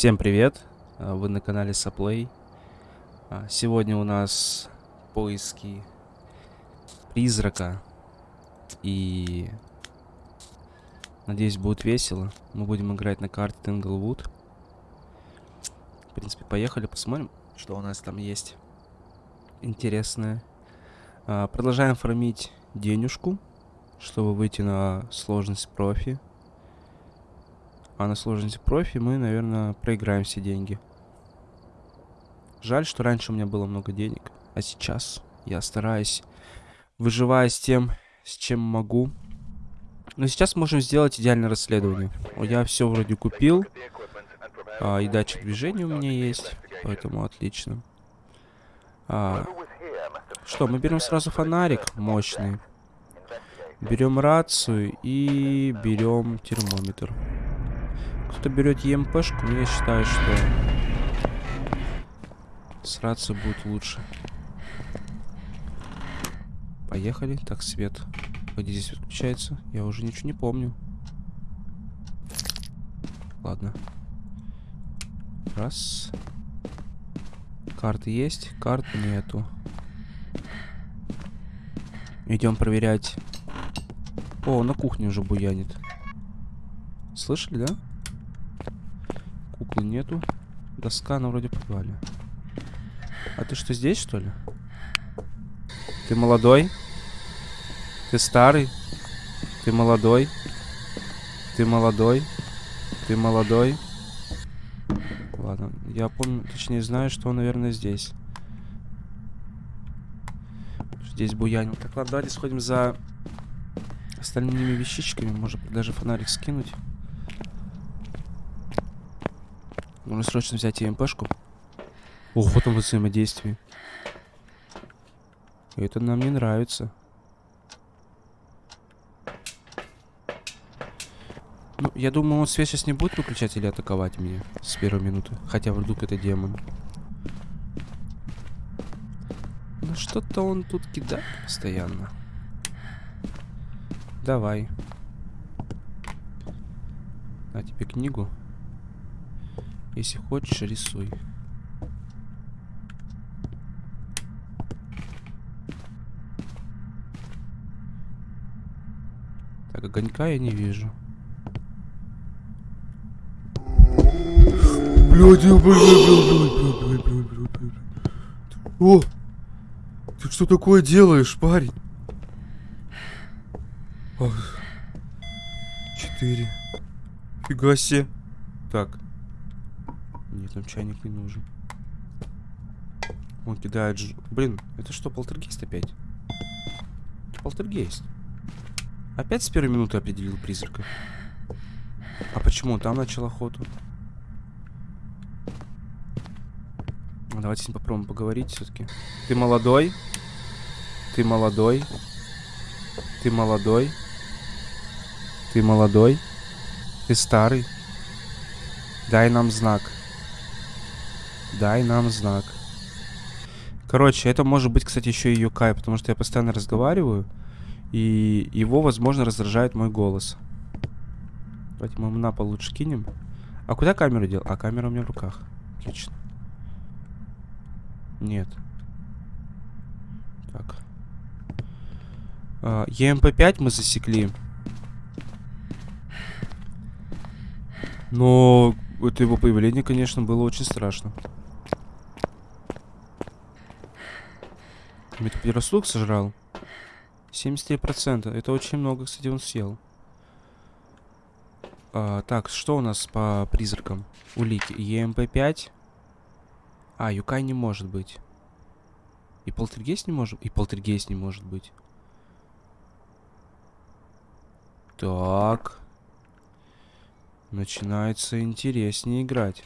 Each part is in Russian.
Всем привет! А, Вы на канале Саплей. А, Сегодня у нас поиски призрака. И надеюсь, будет весело. Мы будем играть на карте Тинглвуд. В принципе, поехали, посмотрим, что у нас там есть интересное. А, Продолжаем фармить денежку, чтобы выйти на сложность профи. А на сложности профи мы, наверное, проиграем все деньги. Жаль, что раньше у меня было много денег, а сейчас я стараюсь, выживая с тем, с чем могу. Но сейчас можем сделать идеальное расследование. Я все вроде купил. А, и датчик движения у меня есть, поэтому отлично. А, что, мы берем сразу фонарик мощный. Берем рацию и берем термометр. Кто берет ЕМПшку, я считаю, что с рацией будет лучше. Поехали. Так, свет. Где здесь выключается? Я уже ничего не помню. Ладно. Раз. Карты есть? Карт нету. Идем проверять. О, на кухне уже буянит. Слышали, да? Куклы нету. Доска, она вроде подвале. А ты что, здесь, что ли? Ты молодой? Ты старый? Ты молодой? Ты молодой? Ты молодой? Ладно, я помню, точнее знаю, что он, наверное, здесь. Здесь буянил. Так, ладно, давайте сходим за остальными вещичками. Может даже фонарик скинуть. Нужно срочно взять ЕМПшку. Ох, вот он взаимодействие. Это нам не нравится. Ну, я думаю, он свет сейчас не будет выключать или атаковать меня с первой минуты. Хотя вдруг это демон. Ну что-то он тут кидает постоянно. Давай. На тебе книгу. Если хочешь, рисуй. Так, огонька я не вижу. Блядь, блядь, блядь, блядь, блядь, блядь, блядь, блядь. О! Ты что такое делаешь, парень? Четыре. Фига себе. Так. Нет, чайник не нужен. Он кидает ж... Блин, это что, полтергейст опять? Полтергейст. Опять с первой минуты определил призрака. А почему он там начал охоту? Ну, давайте с ним попробуем поговорить все-таки. Ты молодой? Ты молодой? Ты молодой? Ты молодой? Ты старый? Дай нам знак. Дай нам знак. Короче, это может быть, кстати, еще и Юкай, потому что я постоянно разговариваю, и его, возможно, раздражает мой голос. Давайте мы на пол лучше кинем. А куда камеру дел? А камера у меня в руках. Отлично. Нет. Так. А, ЕМП-5 мы засекли. Но это его появление, конечно, было очень страшно. Метапирослуг сожрал. 73%. Это очень много, кстати, он съел. А, так, что у нас по призракам? Улики. ЕМП-5. А, Юкай не может быть. И полтергейст не может... И полтергейст не может быть. Так. Начинается интереснее играть.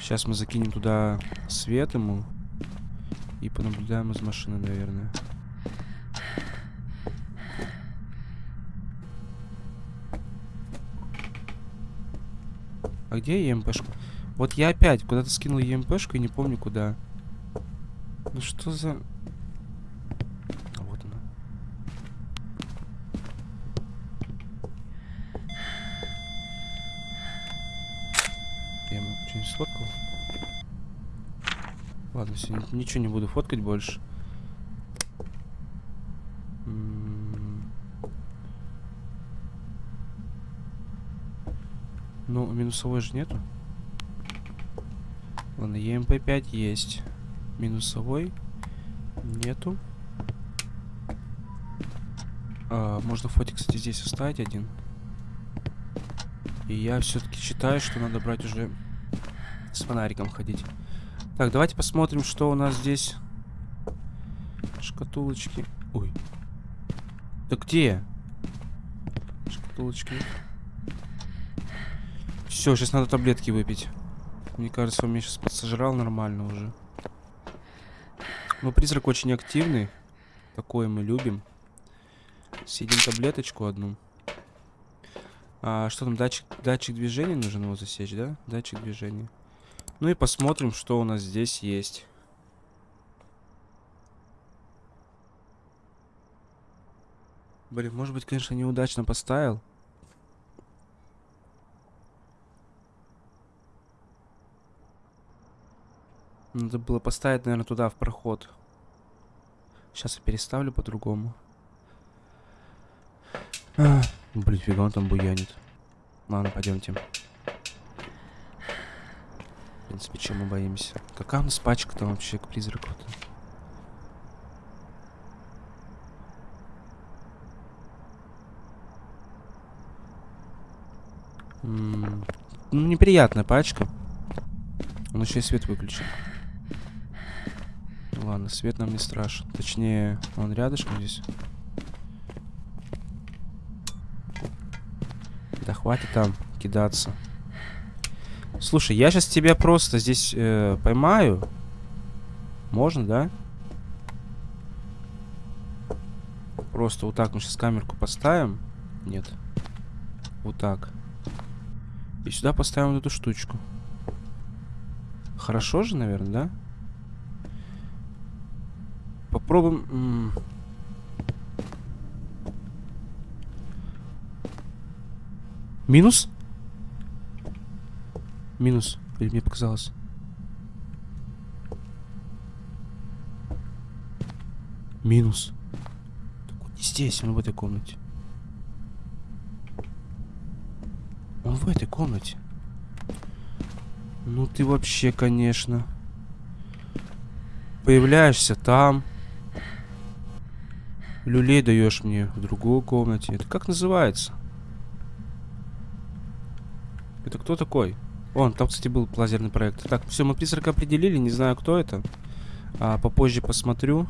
Сейчас мы закинем туда свет ему. И понаблюдаем из машины, наверное. А где ЕМПшка? Вот я опять куда-то скинул ЕМПшку и не помню куда. Ну что за... А вот она. Сфоткал? Ладно, все, ничего не буду фоткать больше. Ну, минусовой же нету. Ладно, ЕМП-5 есть. Минусовой нету. А, можно фотик, кстати, здесь оставить один. И я все-таки считаю, что надо брать уже с фонариком ходить. Так, давайте посмотрим, что у нас здесь. Шкатулочки. Ой. Да где? Шкатулочки. Все, сейчас надо таблетки выпить. Мне кажется, он меня сейчас подсожрал нормально уже. Но призрак очень активный. Такое мы любим. Съедим таблеточку одну. А, что там, датчик, датчик движения нужно его засечь, да? Датчик движения. Ну и посмотрим, что у нас здесь есть. Блин, может быть, конечно, неудачно поставил. Надо было поставить, наверное, туда, в проход. Сейчас я переставлю по-другому. А, блин, фига он там буянит. Ладно, пойдемте. Принципе, чем мы боимся? Какая у нас пачка там вообще к призраку-то? Ну, неприятная пачка. Он еще и свет выключил. Ладно, свет нам не страшен. Точнее, он рядышком здесь. Да хватит там кидаться. Слушай, я сейчас тебя просто здесь э, поймаю. Можно, да? Просто вот так мы сейчас камерку поставим. Нет. Вот так. И сюда поставим вот эту штучку. Хорошо же, наверное, да? Попробуем... Минус? Минус. Или мне показалось? Минус. Так он не здесь, он в этой комнате. Он в этой комнате. Ну ты вообще, конечно. Появляешься там. Люлей даешь мне в другой комнате. Это как называется? Это кто такой? Он, там, кстати, был лазерный проект. Так, все, мы призрака определили, не знаю, кто это. А, попозже посмотрю.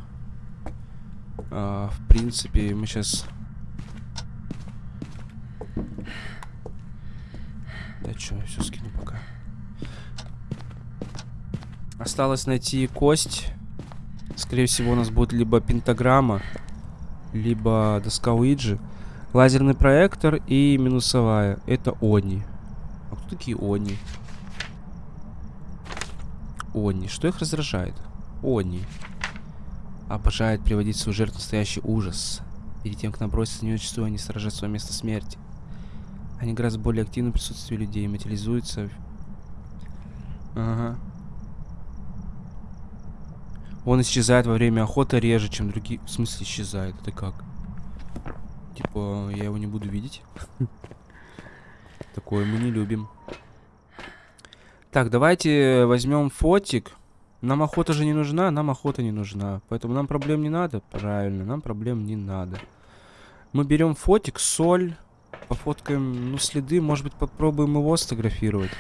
А, в принципе, мы сейчас... Да что, я все скину пока. Осталось найти кость. Скорее всего, у нас будет либо пентаграмма, либо доска Уиджи. Лазерный проектор и минусовая. Это Они. Такие Они? Они. Что их раздражает? Они. Обожает приводить свою жертву в настоящий ужас. Перед тем, как наброситься на нее, зачастую они сражают свое место смерти. Они гораздо более активны в присутствии людей, материализуются. Ага. Он исчезает во время охоты реже, чем другие. В смысле исчезает? Это как? Типа, я его не буду видеть. Такое мы не любим. Так, давайте возьмем фотик. Нам охота же не нужна, нам охота не нужна. Поэтому нам проблем не надо. Правильно, нам проблем не надо. Мы берем фотик, соль. Пофоткаем, ну, следы. Может быть, попробуем его сфотографировать.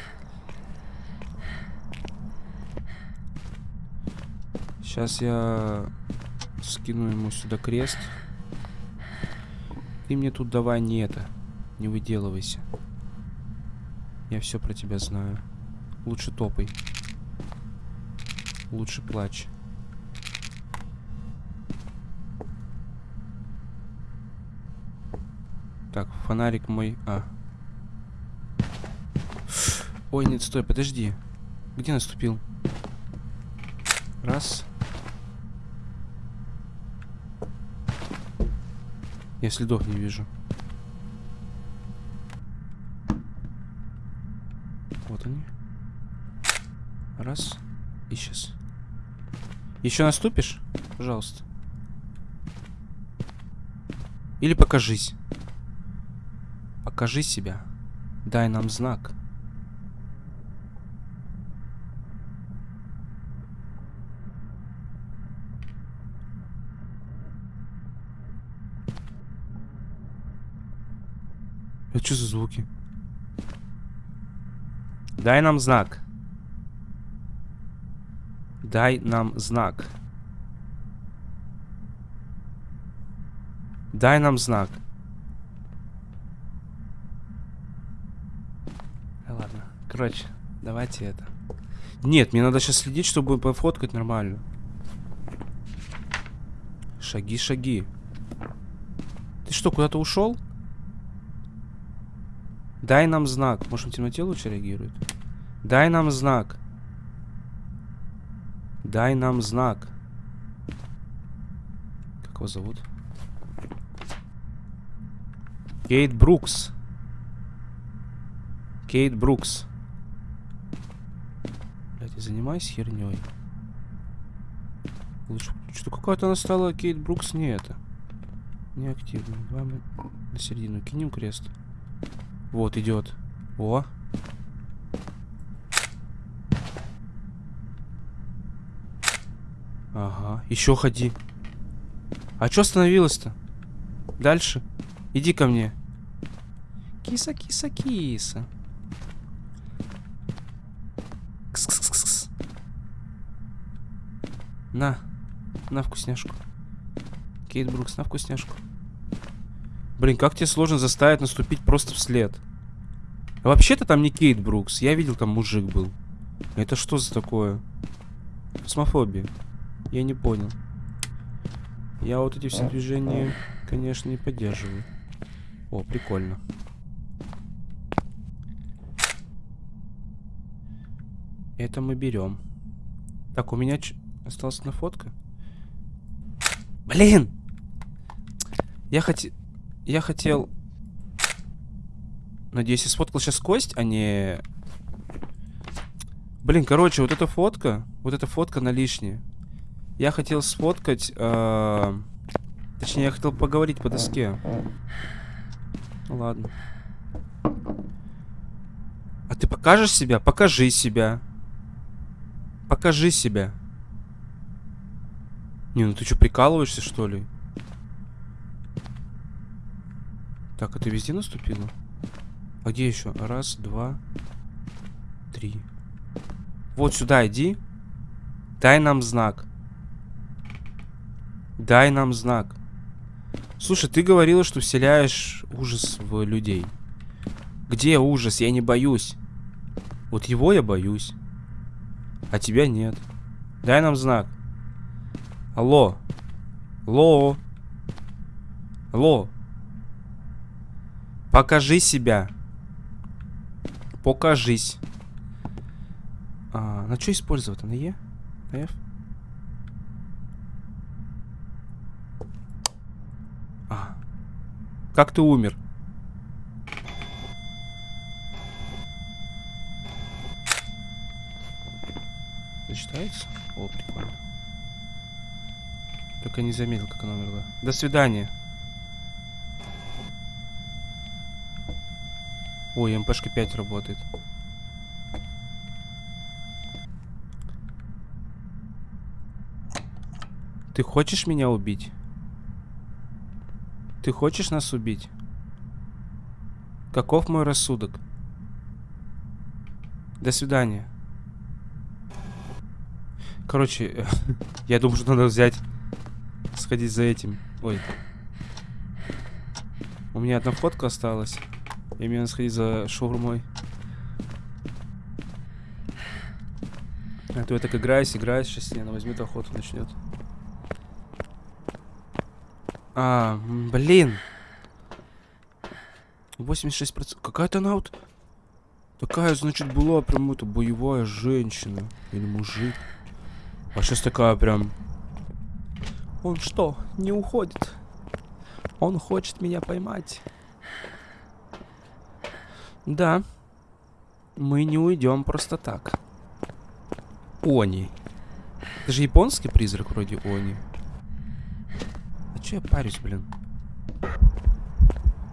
Сейчас я скину ему сюда крест. Ты мне тут давай не это. Не выделывайся. Я все про тебя знаю. Лучше топай. Лучше плачь. Так, фонарик мой... А. Ой, нет, стой, подожди. Где наступил? Раз. Я следов не вижу. Вот они. Раз. И сейчас. Еще наступишь? Пожалуйста. Или покажись. Покажи себя. Дай нам знак. Это что за звуки? Дай нам знак. Дай нам знак. Дай нам знак. Да ладно. Короче, давайте это. Нет, мне надо сейчас следить, чтобы пофоткать нормально. Шаги, шаги. Ты что, куда-то ушел? Дай нам знак. Может, в темноте лучше реагирует? Дай нам знак. Дай нам знак. Как его зовут? Кейт Брукс. Кейт Брукс. Блять, занимайся херней. Лучше... Что какая-то она стала Кейт Брукс не это. Неактивно. Давай мы на середину кинем крест. Вот, идет. О. Ага. Еще ходи. А что остановилась-то? Дальше. Иди ко мне. Киса, киса, киса. Кс -кс -кс -кс. На. На вкусняшку. Кейт Брукс, на вкусняшку. Блин, как тебе сложно заставить наступить просто вслед? Вообще-то там не Кейт Брукс. Я видел, там мужик был. Это что за такое? Космофобия. Я не понял. Я вот эти все движения, конечно, не поддерживаю. О, прикольно. Это мы берем. Так, у меня ч... осталась одна фотка. Блин! Я хотел... Я хотел... Надеюсь, я сфоткал сейчас кость, а не... Блин, короче, вот эта фотка, вот эта фотка на лишнее. Я хотел сфоткать... Э... Точнее, я хотел поговорить по доске. Ладно. А ты покажешь себя? Покажи себя. Покажи себя. Не, ну ты что, прикалываешься, что ли? Так, а ты везде наступила? А где еще? Раз, два, три. Вот сюда иди. Дай нам знак. Дай нам знак. Слушай, ты говорила, что вселяешь ужас в людей. Где ужас? Я не боюсь. Вот его я боюсь. А тебя нет. Дай нам знак. Алло. Алло. Алло. Покажи себя. Покажись. А, на что использовать? На Е? На F? А. Как ты умер? Зачитается? О, прикольно. Только не заметил, как она умерла. До свидания. Ой, МПшка 5 работает. Ты хочешь меня убить? Ты хочешь нас убить? Каков мой рассудок? До свидания. Короче, я думаю, что надо взять... Сходить за этим. Ой. У меня одна фотка осталась. И мне надо сходить за шаурмой. А то я так играюсь, играюсь, сейчас она возьмет охоту, начнет. А, блин. 86%. Какая-то она вот... Такая, значит, была прям это боевая женщина. Или мужик. А сейчас такая прям... Он что, не уходит? Он хочет меня поймать. Да. Мы не уйдем просто так. Они. Это же японский призрак вроде Они. Чё я парюсь, блин?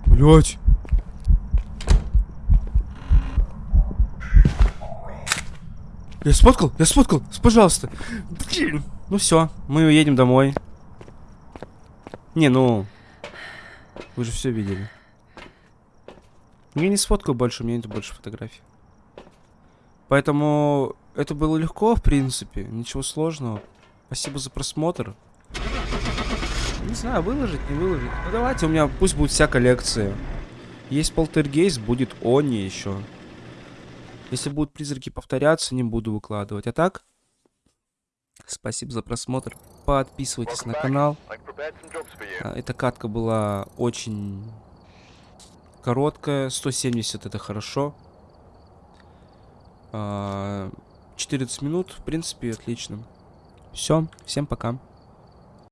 Блять. Я сфоткал, я сфоткал, пожалуйста. Ну все, мы уедем домой. Не, ну... Вы же все видели. Я не сфоткаю больше, у меня нет больше фотографий. Поэтому это было легко, в принципе. Ничего сложного. Спасибо за просмотр. Не знаю, выложить, не выложить. Ну давайте, у меня пусть будет вся коллекция. Есть полтергейст, будет Они еще. Если будут призраки повторяться, не буду выкладывать. А так, спасибо за просмотр. Подписывайтесь на канал. А, Эта катка была очень короткая. 170 это хорошо. А, 14 минут, в принципе, отлично. Все, всем пока.